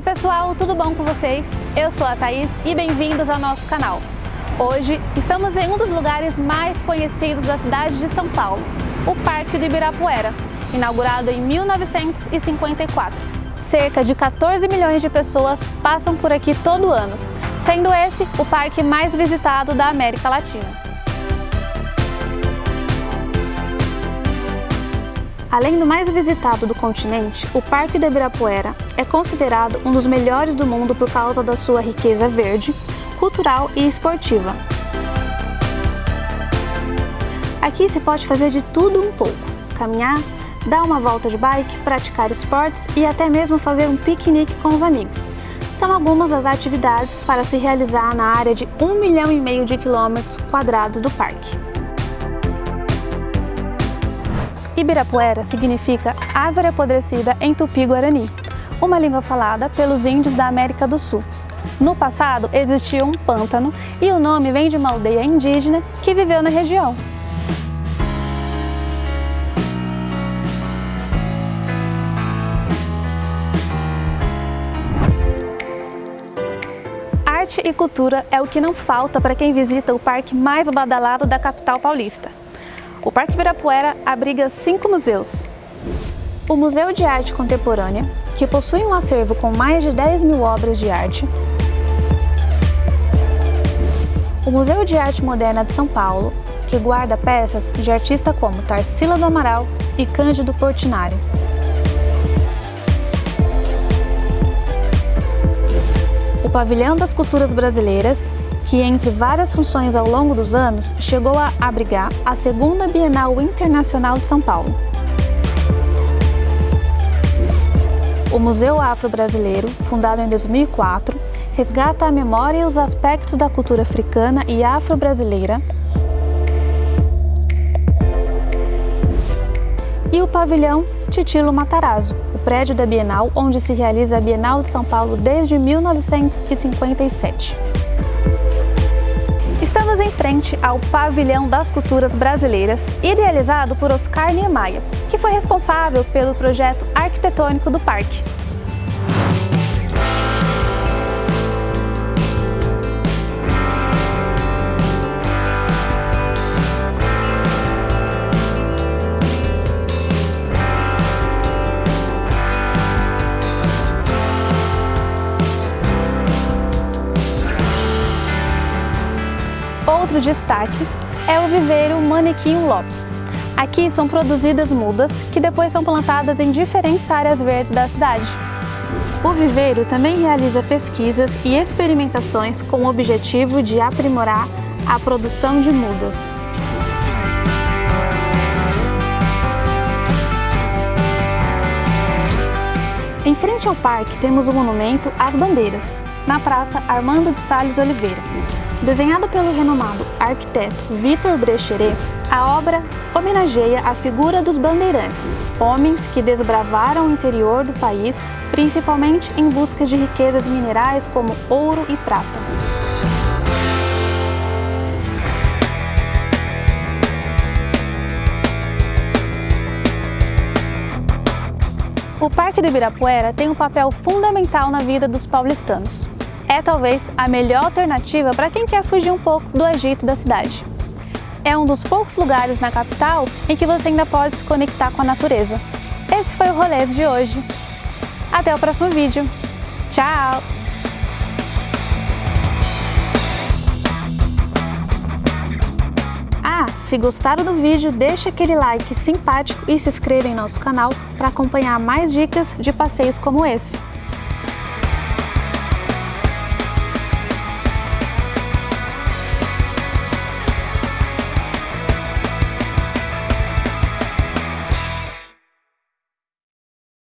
pessoal, tudo bom com vocês? Eu sou a Thaís e bem-vindos ao nosso canal. Hoje estamos em um dos lugares mais conhecidos da cidade de São Paulo, o Parque do Ibirapuera, inaugurado em 1954. Cerca de 14 milhões de pessoas passam por aqui todo ano, sendo esse o parque mais visitado da América Latina. Além do mais visitado do continente, o Parque do Ibirapuera é considerado um dos melhores do mundo por causa da sua riqueza verde, cultural e esportiva. Aqui se pode fazer de tudo um pouco, caminhar, dar uma volta de bike, praticar esportes e até mesmo fazer um piquenique com os amigos. São algumas das atividades para se realizar na área de 1 milhão e meio de quilômetros quadrados do parque. Ibirapuera significa árvore apodrecida em tupi-guarani, uma língua falada pelos índios da América do Sul. No passado existia um pântano e o nome vem de uma aldeia indígena que viveu na região. Arte e cultura é o que não falta para quem visita o parque mais badalado da capital paulista. O Parque Ibirapuera abriga cinco museus. O Museu de Arte Contemporânea, que possui um acervo com mais de 10 mil obras de arte. O Museu de Arte Moderna de São Paulo, que guarda peças de artistas como Tarsila do Amaral e Cândido Portinari. O Pavilhão das Culturas Brasileiras, que entre várias funções ao longo dos anos, chegou a abrigar a segunda Bienal Internacional de São Paulo. O Museu Afro-Brasileiro, fundado em 2004, resgata a memória e os aspectos da cultura africana e afro-brasileira e o pavilhão Titilo Matarazzo, o prédio da Bienal, onde se realiza a Bienal de São Paulo desde 1957. Frente ao Pavilhão das Culturas Brasileiras, idealizado por Oscar Niemeyer, que foi responsável pelo projeto arquitetônico do parque. Outro destaque é o viveiro Manequim Lopes. Aqui são produzidas mudas que depois são plantadas em diferentes áreas verdes da cidade. O viveiro também realiza pesquisas e experimentações com o objetivo de aprimorar a produção de mudas. Em frente ao parque temos o monumento às bandeiras, na Praça Armando de Salles Oliveira. Desenhado pelo renomado arquiteto Vitor Brecheret, a obra homenageia a figura dos bandeirantes, homens que desbravaram o interior do país, principalmente em busca de riquezas minerais como ouro e prata. O Parque do Ibirapuera tem um papel fundamental na vida dos paulistanos é talvez a melhor alternativa para quem quer fugir um pouco do agito da cidade. É um dos poucos lugares na capital em que você ainda pode se conectar com a natureza. Esse foi o Rolês de hoje. Até o próximo vídeo. Tchau! Ah, se gostaram do vídeo, deixe aquele like simpático e se inscreva em nosso canal para acompanhar mais dicas de passeios como esse.